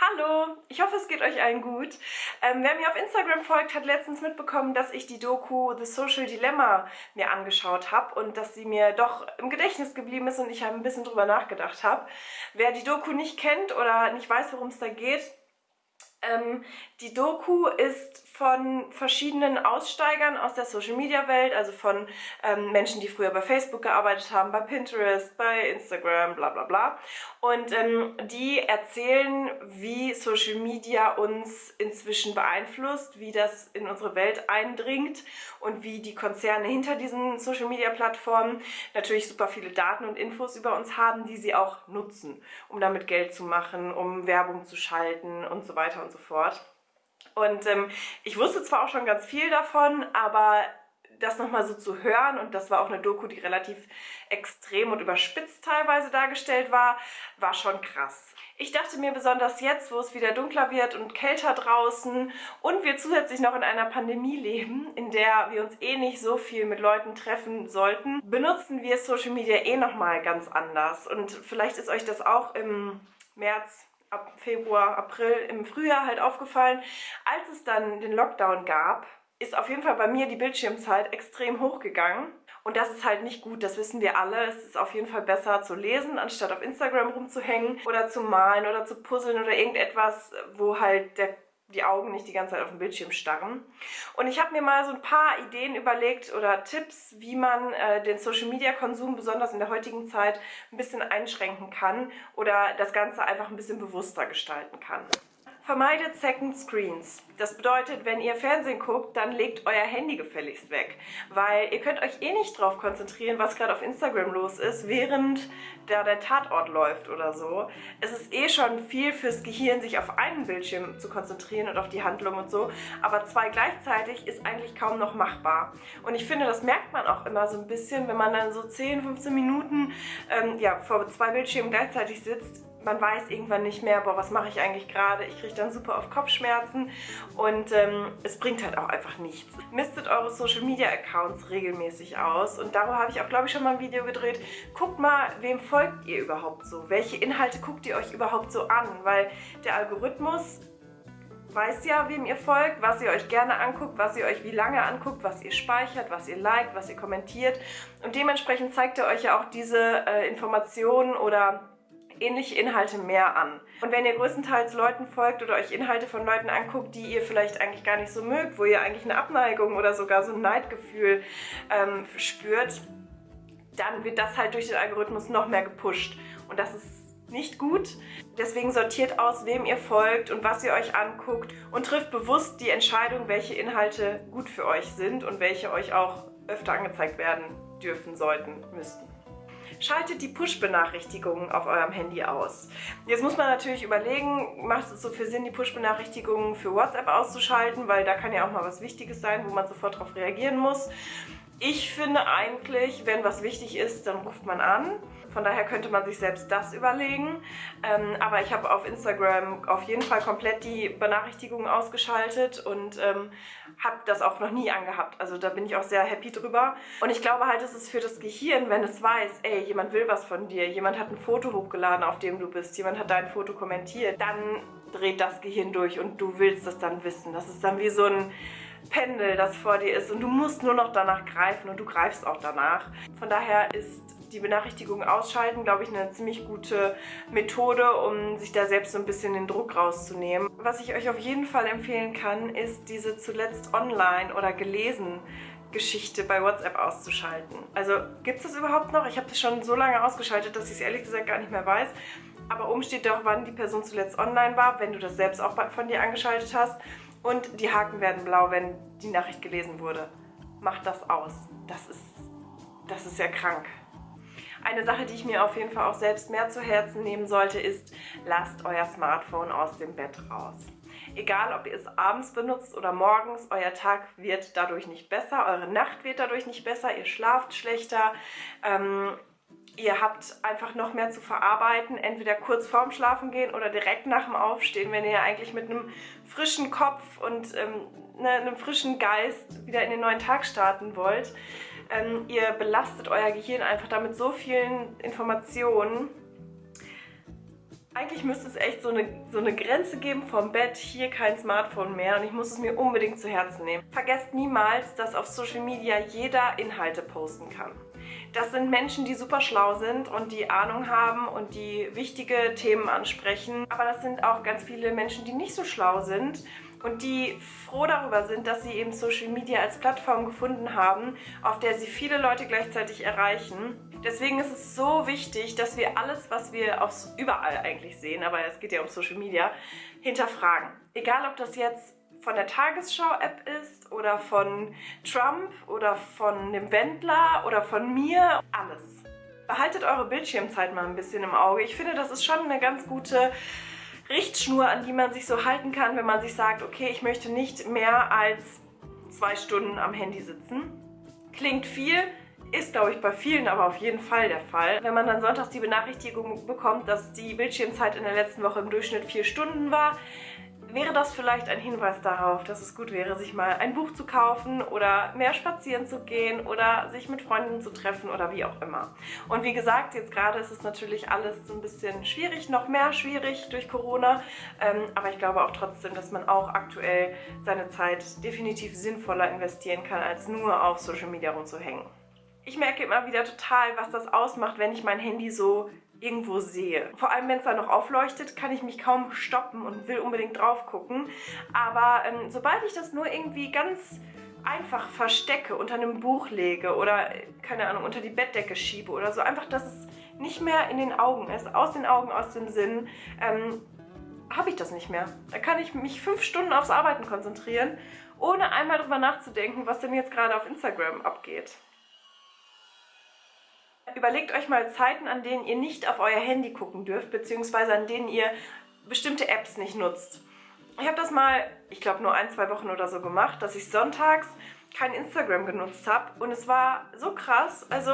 Hallo, ich hoffe es geht euch allen gut. Ähm, wer mir auf Instagram folgt, hat letztens mitbekommen, dass ich die Doku The Social Dilemma mir angeschaut habe und dass sie mir doch im Gedächtnis geblieben ist und ich ein bisschen drüber nachgedacht habe. Wer die Doku nicht kennt oder nicht weiß, worum es da geht, ähm, die Doku ist von verschiedenen Aussteigern aus der Social-Media-Welt, also von ähm, Menschen, die früher bei Facebook gearbeitet haben, bei Pinterest, bei Instagram, bla bla bla. Und ähm, die erzählen, wie Social Media uns inzwischen beeinflusst, wie das in unsere Welt eindringt und wie die Konzerne hinter diesen Social-Media-Plattformen natürlich super viele Daten und Infos über uns haben, die sie auch nutzen, um damit Geld zu machen, um Werbung zu schalten und so weiter und so fort. Und ähm, ich wusste zwar auch schon ganz viel davon, aber das nochmal so zu hören und das war auch eine Doku, die relativ extrem und überspitzt teilweise dargestellt war, war schon krass. Ich dachte mir besonders jetzt, wo es wieder dunkler wird und kälter draußen und wir zusätzlich noch in einer Pandemie leben, in der wir uns eh nicht so viel mit Leuten treffen sollten, benutzen wir Social Media eh nochmal ganz anders und vielleicht ist euch das auch im März ab Februar, April, im Frühjahr halt aufgefallen. Als es dann den Lockdown gab, ist auf jeden Fall bei mir die Bildschirmzeit extrem hochgegangen. Und das ist halt nicht gut, das wissen wir alle. Es ist auf jeden Fall besser zu lesen, anstatt auf Instagram rumzuhängen oder zu malen oder zu puzzeln oder irgendetwas, wo halt der die Augen nicht die ganze Zeit auf den Bildschirm starren. Und ich habe mir mal so ein paar Ideen überlegt oder Tipps, wie man äh, den Social-Media-Konsum besonders in der heutigen Zeit ein bisschen einschränken kann oder das Ganze einfach ein bisschen bewusster gestalten kann. Vermeidet Second Screens. Das bedeutet, wenn ihr Fernsehen guckt, dann legt euer Handy gefälligst weg. Weil ihr könnt euch eh nicht drauf konzentrieren, was gerade auf Instagram los ist, während da der Tatort läuft oder so. Es ist eh schon viel fürs Gehirn, sich auf einen Bildschirm zu konzentrieren und auf die Handlung und so. Aber zwei gleichzeitig ist eigentlich kaum noch machbar. Und ich finde, das merkt man auch immer so ein bisschen, wenn man dann so 10, 15 Minuten ähm, ja, vor zwei Bildschirmen gleichzeitig sitzt man weiß irgendwann nicht mehr, boah, was mache ich eigentlich gerade? Ich kriege dann super auf Kopfschmerzen und ähm, es bringt halt auch einfach nichts. Mistet eure Social Media Accounts regelmäßig aus und darüber habe ich auch, glaube ich, schon mal ein Video gedreht. Guckt mal, wem folgt ihr überhaupt so? Welche Inhalte guckt ihr euch überhaupt so an? Weil der Algorithmus weiß ja, wem ihr folgt, was ihr euch gerne anguckt, was ihr euch wie lange anguckt, was ihr speichert, was ihr liked, was ihr kommentiert. Und dementsprechend zeigt er euch ja auch diese äh, Informationen oder ähnliche Inhalte mehr an. Und wenn ihr größtenteils Leuten folgt oder euch Inhalte von Leuten anguckt, die ihr vielleicht eigentlich gar nicht so mögt, wo ihr eigentlich eine Abneigung oder sogar so ein Neidgefühl ähm, spürt, dann wird das halt durch den Algorithmus noch mehr gepusht. Und das ist nicht gut. Deswegen sortiert aus, wem ihr folgt und was ihr euch anguckt und trifft bewusst die Entscheidung, welche Inhalte gut für euch sind und welche euch auch öfter angezeigt werden dürfen, sollten, müssten. Schaltet die Push-Benachrichtigungen auf eurem Handy aus. Jetzt muss man natürlich überlegen, macht es so viel Sinn, die Push-Benachrichtigungen für WhatsApp auszuschalten, weil da kann ja auch mal was Wichtiges sein, wo man sofort darauf reagieren muss. Ich finde eigentlich, wenn was wichtig ist, dann ruft man an. Von daher könnte man sich selbst das überlegen. Ähm, aber ich habe auf Instagram auf jeden Fall komplett die Benachrichtigungen ausgeschaltet und ähm, habe das auch noch nie angehabt. Also da bin ich auch sehr happy drüber. Und ich glaube halt, es ist für das Gehirn, wenn es weiß, ey, jemand will was von dir, jemand hat ein Foto hochgeladen, auf dem du bist, jemand hat dein Foto kommentiert, dann dreht das Gehirn durch und du willst es dann wissen. Das ist dann wie so ein Pendel, das vor dir ist und du musst nur noch danach greifen und du greifst auch danach. Von daher ist die Benachrichtigung ausschalten, glaube ich, eine ziemlich gute Methode, um sich da selbst so ein bisschen den Druck rauszunehmen. Was ich euch auf jeden Fall empfehlen kann, ist diese zuletzt online oder gelesen Geschichte bei WhatsApp auszuschalten. Also gibt es das überhaupt noch? Ich habe das schon so lange ausgeschaltet, dass ich es ehrlich gesagt gar nicht mehr weiß. Aber oben steht doch, wann die Person zuletzt online war, wenn du das selbst auch von dir angeschaltet hast. Und die Haken werden blau, wenn die Nachricht gelesen wurde. Macht das aus. Das ist, das ist ja krank. Eine Sache, die ich mir auf jeden Fall auch selbst mehr zu Herzen nehmen sollte, ist, lasst euer Smartphone aus dem Bett raus. Egal, ob ihr es abends benutzt oder morgens, euer Tag wird dadurch nicht besser, eure Nacht wird dadurch nicht besser, ihr schlaft schlechter, ähm, ihr habt einfach noch mehr zu verarbeiten, entweder kurz vorm Schlafen gehen oder direkt nach dem Aufstehen, wenn ihr eigentlich mit einem frischen Kopf und ähm, ne, einem frischen Geist wieder in den neuen Tag starten wollt. Ähm, ihr belastet euer Gehirn einfach damit so vielen Informationen. Eigentlich müsste es echt so eine, so eine Grenze geben vom Bett, hier kein Smartphone mehr und ich muss es mir unbedingt zu Herzen nehmen. Vergesst niemals, dass auf Social Media jeder Inhalte posten kann. Das sind Menschen, die super schlau sind und die Ahnung haben und die wichtige Themen ansprechen. Aber das sind auch ganz viele Menschen, die nicht so schlau sind und die froh darüber sind, dass sie eben Social Media als Plattform gefunden haben, auf der sie viele Leute gleichzeitig erreichen. Deswegen ist es so wichtig, dass wir alles, was wir überall eigentlich sehen, aber es geht ja um Social Media, hinterfragen. Egal, ob das jetzt von der Tagesschau-App ist oder von Trump oder von dem Wendler oder von mir, alles. Behaltet eure Bildschirmzeit mal ein bisschen im Auge. Ich finde, das ist schon eine ganz gute Richtschnur, an die man sich so halten kann, wenn man sich sagt, okay, ich möchte nicht mehr als zwei Stunden am Handy sitzen. Klingt viel, ist, glaube ich, bei vielen aber auf jeden Fall der Fall. Wenn man dann sonntags die Benachrichtigung bekommt, dass die Bildschirmzeit in der letzten Woche im Durchschnitt vier Stunden war, wäre das vielleicht ein Hinweis darauf, dass es gut wäre, sich mal ein Buch zu kaufen oder mehr spazieren zu gehen oder sich mit Freunden zu treffen oder wie auch immer. Und wie gesagt, jetzt gerade ist es natürlich alles so ein bisschen schwierig, noch mehr schwierig durch Corona, ähm, aber ich glaube auch trotzdem, dass man auch aktuell seine Zeit definitiv sinnvoller investieren kann, als nur auf Social Media rumzuhängen. Ich merke immer wieder total, was das ausmacht, wenn ich mein Handy so irgendwo sehe. Vor allem, wenn es da noch aufleuchtet, kann ich mich kaum stoppen und will unbedingt drauf gucken. Aber ähm, sobald ich das nur irgendwie ganz einfach verstecke, unter einem Buch lege oder, keine Ahnung, unter die Bettdecke schiebe oder so, einfach, dass es nicht mehr in den Augen ist, aus den Augen, aus dem Sinn, ähm, habe ich das nicht mehr. Da kann ich mich fünf Stunden aufs Arbeiten konzentrieren, ohne einmal drüber nachzudenken, was denn jetzt gerade auf Instagram abgeht. Überlegt euch mal Zeiten, an denen ihr nicht auf euer Handy gucken dürft, beziehungsweise an denen ihr bestimmte Apps nicht nutzt. Ich habe das mal, ich glaube nur ein, zwei Wochen oder so gemacht, dass ich sonntags kein Instagram genutzt habe und es war so krass. Also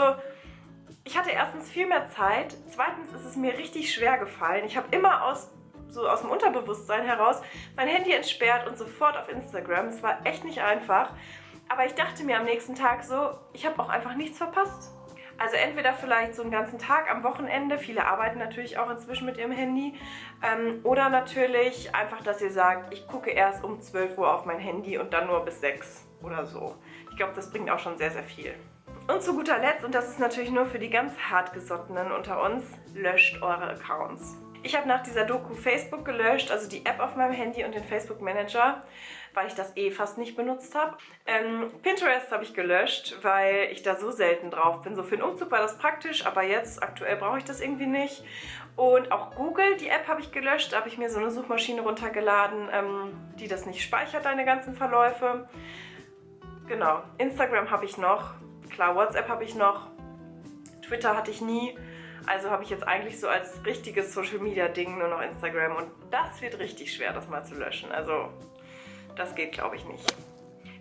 ich hatte erstens viel mehr Zeit, zweitens ist es mir richtig schwer gefallen. Ich habe immer aus so aus dem Unterbewusstsein heraus mein Handy entsperrt und sofort auf Instagram. Es war echt nicht einfach. Aber ich dachte mir am nächsten Tag so, ich habe auch einfach nichts verpasst. Also entweder vielleicht so einen ganzen Tag am Wochenende, viele arbeiten natürlich auch inzwischen mit ihrem Handy, ähm, oder natürlich einfach, dass ihr sagt, ich gucke erst um 12 Uhr auf mein Handy und dann nur bis 6 oder so. Ich glaube, das bringt auch schon sehr, sehr viel. Und zu guter Letzt, und das ist natürlich nur für die ganz hartgesottenen unter uns, löscht eure Accounts. Ich habe nach dieser Doku Facebook gelöscht, also die App auf meinem Handy und den Facebook Manager, weil ich das eh fast nicht benutzt habe. Ähm, Pinterest habe ich gelöscht, weil ich da so selten drauf bin. So für den Umzug war das praktisch, aber jetzt aktuell brauche ich das irgendwie nicht. Und auch Google, die App habe ich gelöscht. Da habe ich mir so eine Suchmaschine runtergeladen, ähm, die das nicht speichert, deine ganzen Verläufe. Genau, Instagram habe ich noch. Klar, WhatsApp habe ich noch. Twitter hatte ich nie. Also habe ich jetzt eigentlich so als richtiges Social Media Ding nur noch Instagram und das wird richtig schwer, das mal zu löschen. Also das geht glaube ich nicht.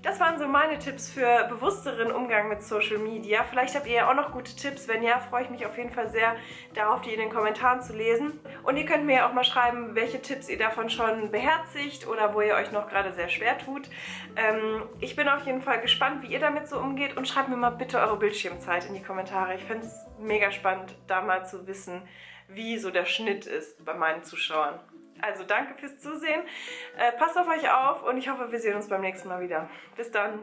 Das waren so meine Tipps für bewussteren Umgang mit Social Media. Vielleicht habt ihr ja auch noch gute Tipps. Wenn ja, freue ich mich auf jeden Fall sehr darauf, die in den Kommentaren zu lesen. Und ihr könnt mir ja auch mal schreiben, welche Tipps ihr davon schon beherzigt oder wo ihr euch noch gerade sehr schwer tut. Ähm, ich bin auf jeden Fall gespannt, wie ihr damit so umgeht und schreibt mir mal bitte eure Bildschirmzeit in die Kommentare. Ich finde es mega spannend, da mal zu wissen, wie so der Schnitt ist bei meinen Zuschauern. Also danke fürs Zusehen, äh, passt auf euch auf und ich hoffe, wir sehen uns beim nächsten Mal wieder. Bis dann!